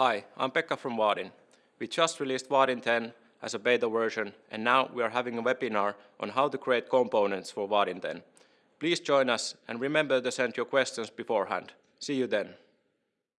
Hi, I'm Pekka from Vaadin. We just released Vaadin 10 as a beta version, and now we are having a webinar on how to create components for Vaadin 10. Please join us, and remember to send your questions beforehand. See you then.